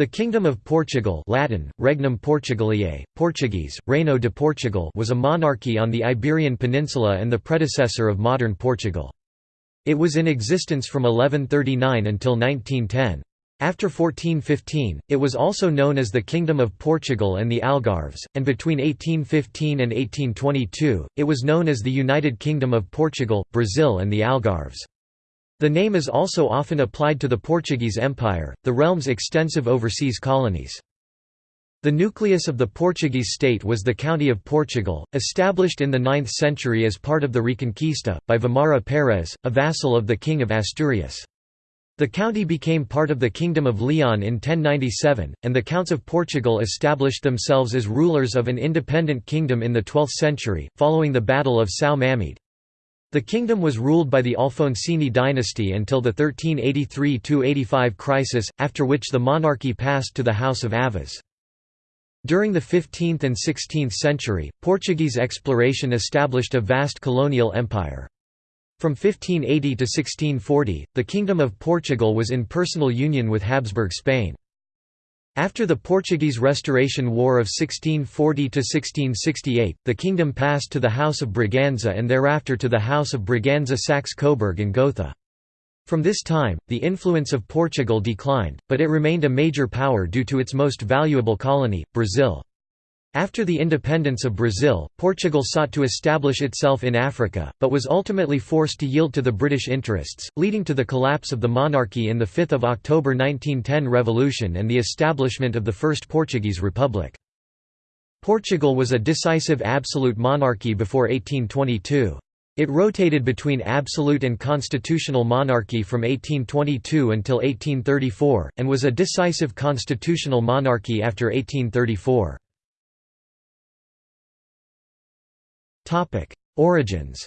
The Kingdom of Portugal Latin, Regnum Portugaliae, Portuguese, Reino de Portugal was a monarchy on the Iberian Peninsula and the predecessor of modern Portugal. It was in existence from 1139 until 1910. After 1415, it was also known as the Kingdom of Portugal and the Algarves, and between 1815 and 1822, it was known as the United Kingdom of Portugal, Brazil and the Algarves. The name is also often applied to the Portuguese Empire, the realm's extensive overseas colonies. The nucleus of the Portuguese state was the County of Portugal, established in the 9th century as part of the Reconquista, by Vimara Pérez, a vassal of the King of Asturias. The county became part of the Kingdom of Leon in 1097, and the Counts of Portugal established themselves as rulers of an independent kingdom in the 12th century, following the Battle of São Mamede. The kingdom was ruled by the Afonsine dynasty until the 1383–85 crisis, after which the monarchy passed to the House of Aviz. During the 15th and 16th century, Portuguese exploration established a vast colonial empire. From 1580 to 1640, the Kingdom of Portugal was in personal union with Habsburg Spain. After the Portuguese Restoration War of 1640–1668, the kingdom passed to the House of Braganza and thereafter to the House of Braganza Saxe-Coburg and Gotha. From this time, the influence of Portugal declined, but it remained a major power due to its most valuable colony, Brazil. After the independence of Brazil, Portugal sought to establish itself in Africa, but was ultimately forced to yield to the British interests, leading to the collapse of the monarchy in the 5 October 1910 revolution and the establishment of the First Portuguese Republic. Portugal was a decisive absolute monarchy before 1822. It rotated between absolute and constitutional monarchy from 1822 until 1834, and was a decisive constitutional monarchy after 1834. Origins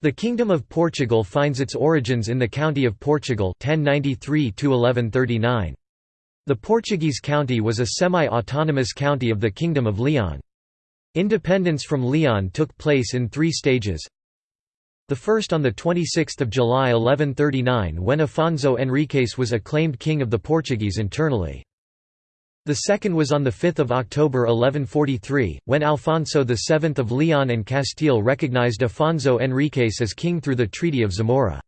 The Kingdom of Portugal finds its origins in the County of Portugal 1093 -1139. The Portuguese county was a semi-autonomous county of the Kingdom of Leon. Independence from Leon took place in three stages. The first on 26 July 1139 when Afonso Henriques was acclaimed king of the Portuguese internally. The second was on 5 October 1143, when Alfonso VII of Leon and Castile recognized Afonso Henriques as king through the Treaty of Zamora.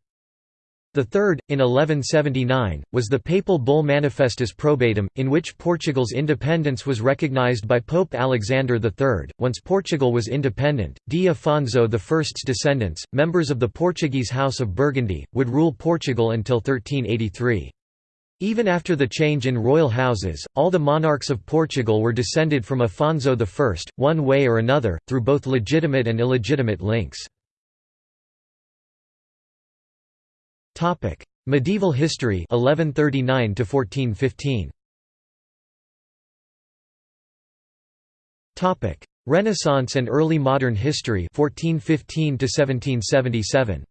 The third, in 1179, was the papal bull Manifestis Probatum, in which Portugal's independence was recognized by Pope Alexander III. Once Portugal was independent, D. Afonso I's descendants, members of the Portuguese House of Burgundy, would rule Portugal until 1383. Even after the change in royal houses, all the monarchs of Portugal were descended from Afonso I, one way or another, through both legitimate and illegitimate links. Medieval history 1139 to 1415. Topic: Renaissance and early modern history 1415 to 1777.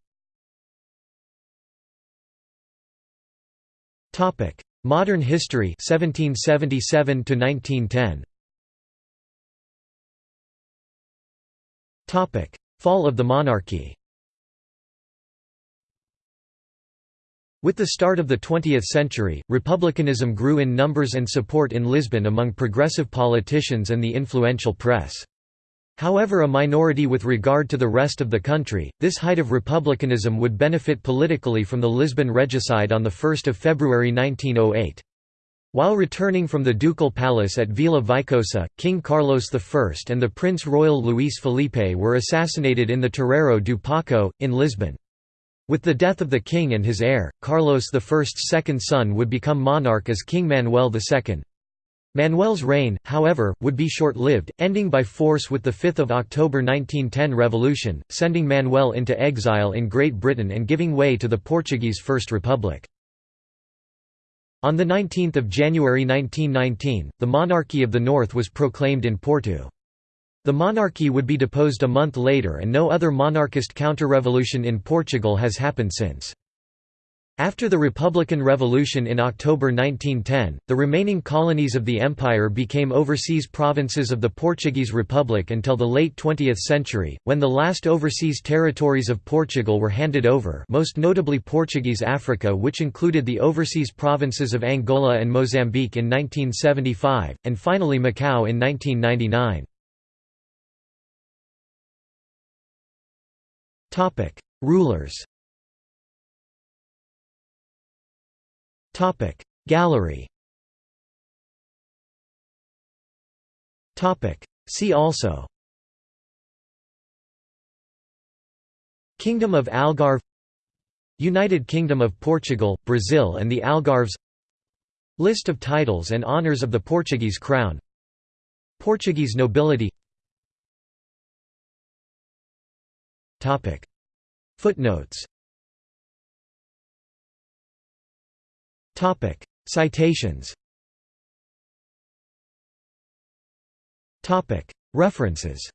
Topic: Modern history 1777 to 1910. Topic: Fall of the monarchy. With the start of the 20th century, republicanism grew in numbers and support in Lisbon among progressive politicians and the influential press. However a minority with regard to the rest of the country, this height of republicanism would benefit politically from the Lisbon regicide on 1 February 1908. While returning from the ducal palace at Vila Viçosa, King Carlos I and the Prince Royal Luís Filipe were assassinated in the Terreiro do Paço, in Lisbon. With the death of the king and his heir, Carlos I's second son would become monarch as King Manuel II. Manuel's reign, however, would be short-lived, ending by force with the 5 October 1910 revolution, sending Manuel into exile in Great Britain and giving way to the Portuguese First Republic. On 19 January 1919, the monarchy of the North was proclaimed in Porto. The monarchy would be deposed a month later and no other monarchist counter-revolution in Portugal has happened since. After the Republican Revolution in October 1910, the remaining colonies of the empire became overseas provinces of the Portuguese Republic until the late 20th century, when the last overseas territories of Portugal were handed over most notably Portuguese Africa which included the overseas provinces of Angola and Mozambique in 1975, and finally Macau in 1999. Rulers Gallery. Topic. See also. Kingdom of Algarve. United Kingdom of Portugal, Brazil and the Algarves. List of titles and honours of the Portuguese crown. Portuguese nobility. Footnotes Citations. Topic: References